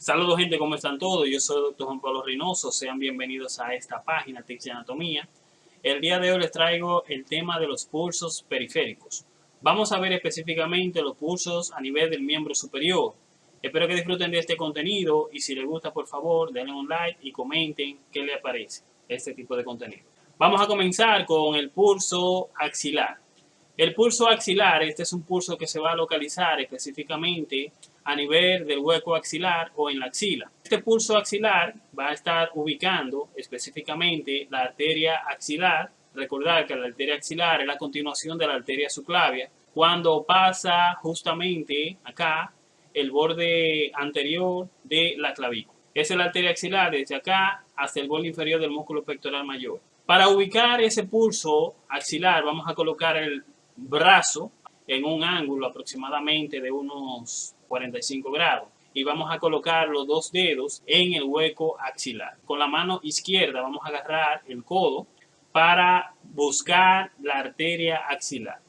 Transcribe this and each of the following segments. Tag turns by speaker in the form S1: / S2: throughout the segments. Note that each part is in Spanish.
S1: Saludos gente, ¿cómo están todos? Yo soy el doctor Juan Pablo Reynoso, sean bienvenidos a esta página Tics de Anatomía. El día de hoy les traigo el tema de los pulsos periféricos. Vamos a ver específicamente los pulsos a nivel del miembro superior. Espero que disfruten de este contenido y si les gusta por favor denle un like y comenten qué les parece este tipo de contenido. Vamos a comenzar con el pulso axilar. El pulso axilar, este es un pulso que se va a localizar específicamente a nivel del hueco axilar o en la axila. Este pulso axilar va a estar ubicando específicamente la arteria axilar. Recordar que la arteria axilar es la continuación de la arteria subclavia. Cuando pasa justamente acá el borde anterior de la clavícula. Es la arteria axilar desde acá hasta el borde inferior del músculo pectoral mayor. Para ubicar ese pulso axilar vamos a colocar el brazo en un ángulo aproximadamente de unos 45 grados y vamos a colocar los dos dedos en el hueco axilar. Con la mano izquierda vamos a agarrar el codo para buscar la arteria axilar.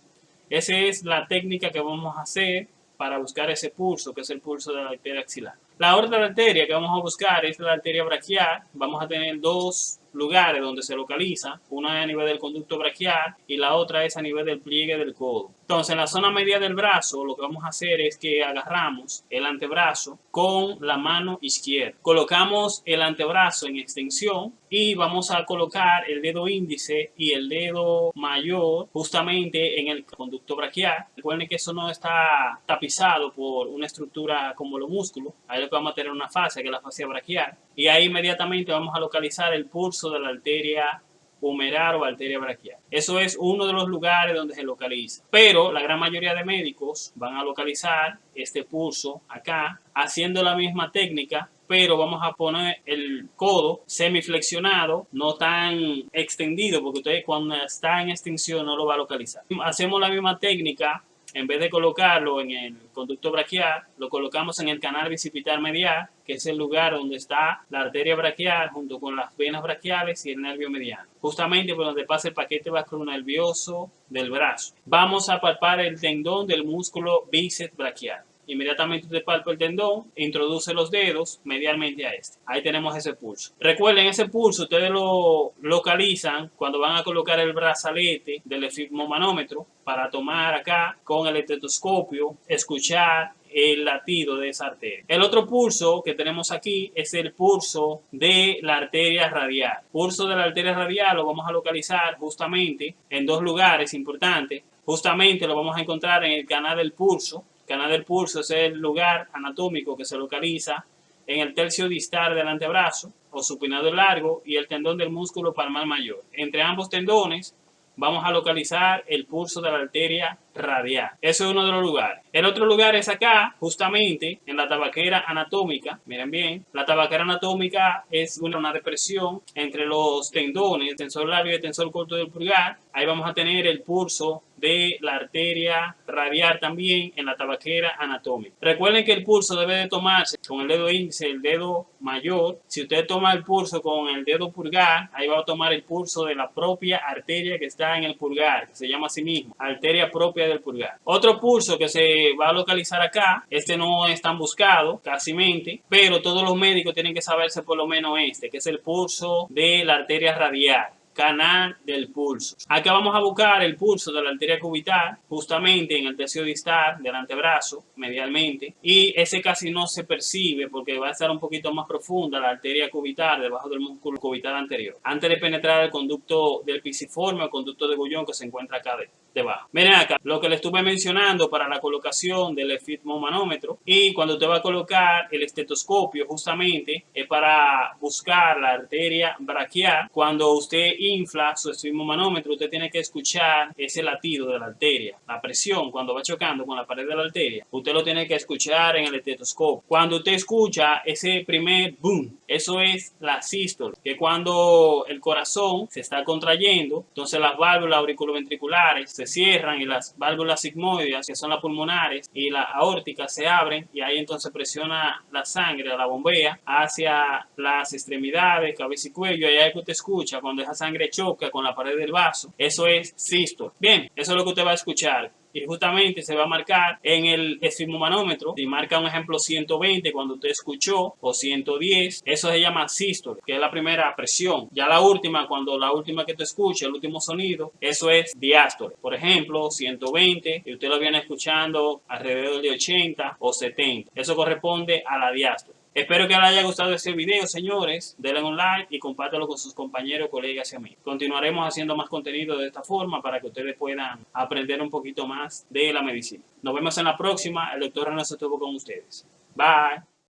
S1: Esa es la técnica que vamos a hacer para buscar ese pulso, que es el pulso de la arteria axilar. La otra arteria que vamos a buscar es la arteria braquial. Vamos a tener dos lugares donde se localiza, una es a nivel del conducto braquial y la otra es a nivel del pliegue del codo. Entonces, en la zona media del brazo, lo que vamos a hacer es que agarramos el antebrazo con la mano izquierda. Colocamos el antebrazo en extensión y vamos a colocar el dedo índice y el dedo mayor justamente en el conducto braquial. Recuerden que eso no está tapizado por una estructura como los músculos. Ahí lo que vamos a tener una fascia, que es la fascia braquial. Y ahí inmediatamente vamos a localizar el pulso de la arteria humeral o arteria braquial. Eso es uno de los lugares donde se localiza. Pero la gran mayoría de médicos van a localizar este pulso acá, haciendo la misma técnica, pero vamos a poner el codo semiflexionado, no tan extendido, porque usted cuando está en extensión no lo va a localizar. Hacemos la misma técnica en vez de colocarlo en el conducto braquial, lo colocamos en el canal bicipital medial, que es el lugar donde está la arteria braquial junto con las venas braquiales y el nervio mediano. Justamente por donde pasa el paquete nervioso del brazo. Vamos a palpar el tendón del músculo bíceps braquial. Inmediatamente usted palpa el tendón, introduce los dedos medialmente a este. Ahí tenemos ese pulso. Recuerden, ese pulso ustedes lo localizan cuando van a colocar el brazalete del efigmomanómetro para tomar acá con el estetoscopio, escuchar el latido de esa arteria. El otro pulso que tenemos aquí es el pulso de la arteria radial. Pulso de la arteria radial lo vamos a localizar justamente en dos lugares importantes. Justamente lo vamos a encontrar en el canal del pulso, canal del pulso es el lugar anatómico que se localiza en el tercio distal del antebrazo o supinado largo y el tendón del músculo palmar mayor. Entre ambos tendones vamos a localizar el pulso de la arteria radial. Eso es uno de los lugares. El otro lugar es acá, justamente en la tabaquera anatómica. Miren bien, la tabaquera anatómica es una, depresión entre los tendones, el tensor labio y el tensor corto del pulgar. Ahí vamos a tener el pulso de la arteria radial también en la tabaquera anatómica. Recuerden que el pulso debe de tomarse con el dedo índice, el dedo mayor. Si usted toma el pulso con el dedo pulgar, ahí va a tomar el pulso de la propia arteria que está en el pulgar, que se llama así mismo, arteria propia del pulgar. Otro pulso que se va a localizar acá, este no es tan buscado, casi mente, pero todos los médicos tienen que saberse por lo menos este, que es el pulso de la arteria radial canal del pulso. Acá vamos a buscar el pulso de la arteria cubital, justamente en el tercio distal del antebrazo, medialmente, y ese casi no se percibe porque va a estar un poquito más profunda la arteria cubital debajo del músculo cubital anterior, antes de penetrar el conducto del pisiforme o conducto de Bullón que se encuentra acá debajo. Miren acá, lo que le estuve mencionando para la colocación del efitmomanómetro y cuando usted va a colocar el estetoscopio justamente es para buscar la arteria braquial. Cuando usted infla su manómetro, usted tiene que escuchar ese latido de la arteria, la presión cuando va chocando con la pared de la arteria. Usted lo tiene que escuchar en el estetoscopio. Cuando usted escucha ese primer boom, eso es la sístole, que cuando el corazón se está contrayendo, entonces las válvulas auriculoventriculares se cierran y las válvulas sigmoides, que son las pulmonares, y las aórticas se abren y ahí entonces presiona la sangre, la bombea, hacia las extremidades, cabeza y cuello, y ahí es que usted escucha cuando esa sangre choca con la pared del vaso, eso es sístole. Bien, eso es lo que usted va a escuchar y justamente se va a marcar en el esfigmomanómetro. Si marca un ejemplo 120 cuando usted escuchó o 110, eso se llama sístole, que es la primera presión. Ya la última, cuando la última que tú escuches, el último sonido, eso es diástole. Por ejemplo, 120 y usted lo viene escuchando alrededor de 80 o 70. Eso corresponde a la diástole. Espero que les haya gustado este video, señores. Denle un like y compártelo con sus compañeros, colegas y amigos. Continuaremos haciendo más contenido de esta forma para que ustedes puedan aprender un poquito más de la medicina. Nos vemos en la próxima. El doctor René estuvo con ustedes. Bye.